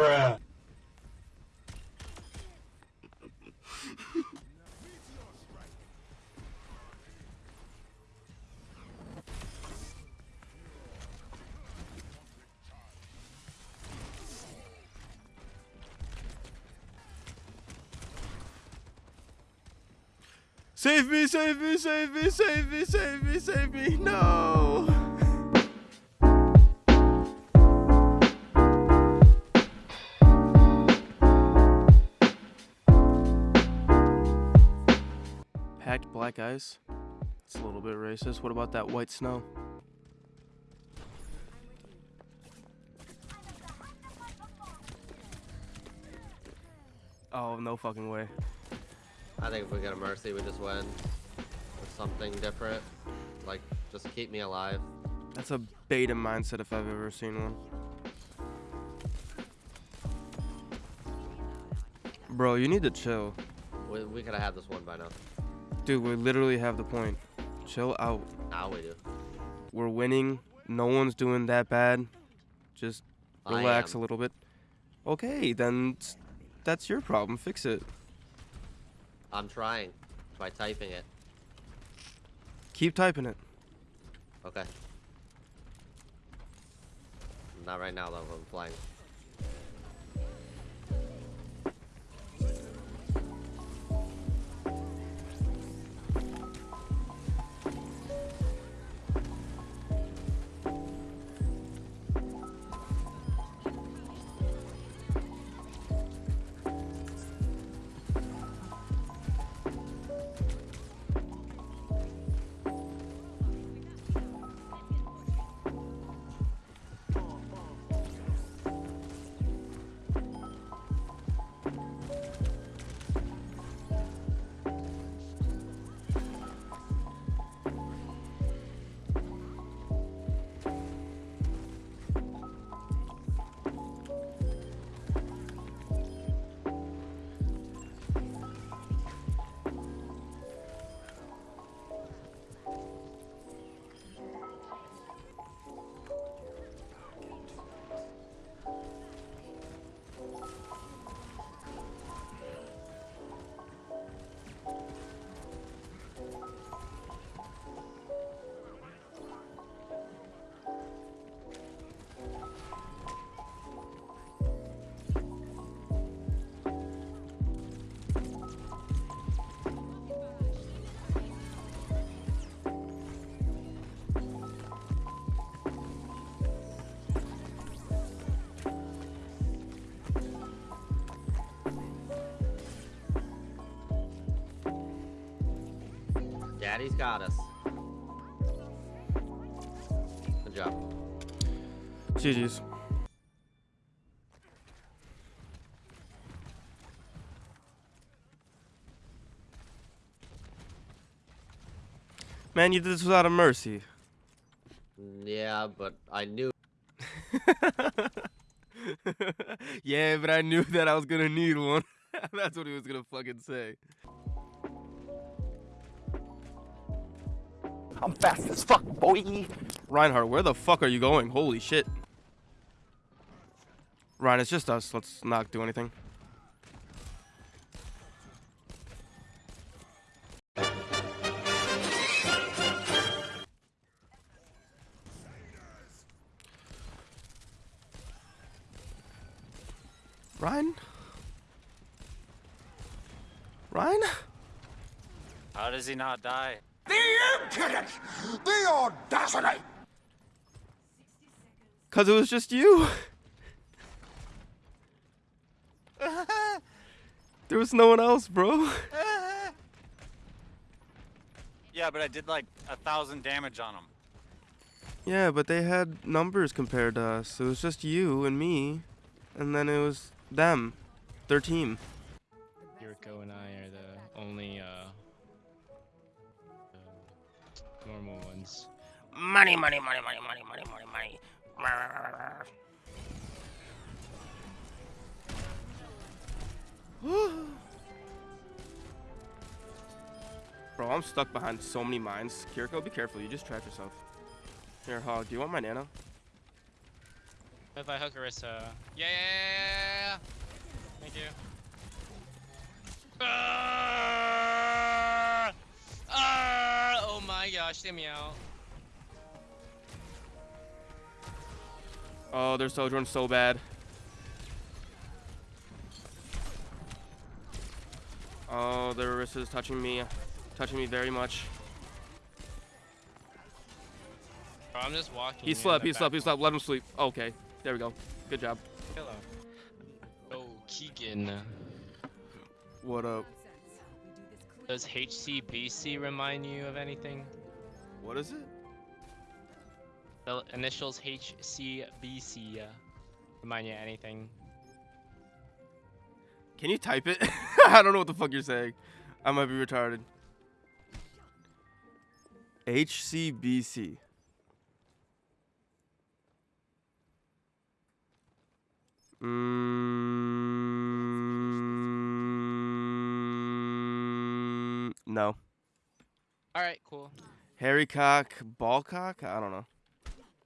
Bruh. Save me, save me, save me, save me, save me, save me. No. Black ice. It's a little bit racist. What about that white snow? Oh, no fucking way. I think if we get a mercy, we just win. Or something different. Like, just keep me alive. That's a beta mindset if I've ever seen one. Bro, you need to chill. We, we could have had this one by now. Dude, we literally have the point. Chill out. Now we do. We're winning. No one's doing that bad. Just relax a little bit. Okay, then that's your problem. Fix it. I'm trying by typing it. Keep typing it. Okay. Not right now though. I'm flying. Daddy's got us. Good job. GG's. Man, you did this without a mercy. Yeah, but I knew. yeah, but I knew that I was gonna need one. That's what he was gonna fucking say. I'm fast as fuck, boy. Reinhardt, where the fuck are you going? Holy shit. Ryan, it's just us. Let's not do anything. Ryan? Ryan? How does he not die? The impudence! The audacity! Cause it was just you. there was no one else, bro. Yeah, but I did like a thousand damage on them. Yeah, but they had numbers compared to us. It was just you and me, and then it was them, their team. Yuriko and I normal ones. Money, money, money, money, money, money, money, money. Bro, I'm stuck behind so many mines. Kiriko, be careful. You just trapped yourself. Here, Hog, do you want my nano? If I hook Orisa. Yeah, yeah, yeah, yeah, yeah. Thank you. Ah! Ah! Oh my gosh, get me out. Oh, their Sojourn's so bad. Oh, their Orisa's touching me. Touching me very much. Bro, I'm just walking. He in slept, the he slept, he slept. Let him sleep. Okay, there we go. Good job. Hello. Oh, Keegan. What up? Does HCBC remind you of anything? What is it? The initials HCBC uh, remind you anything? Can you type it? I don't know what the fuck you're saying. I might be retarded. HCBC. Mm, no. Alright, cool. Harry cock, ball cock? I don't know.